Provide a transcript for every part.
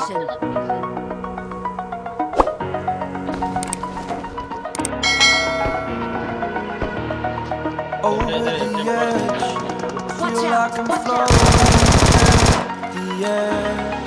location. Over the edge, feel like I'm floating the edge.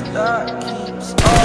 That keeps us.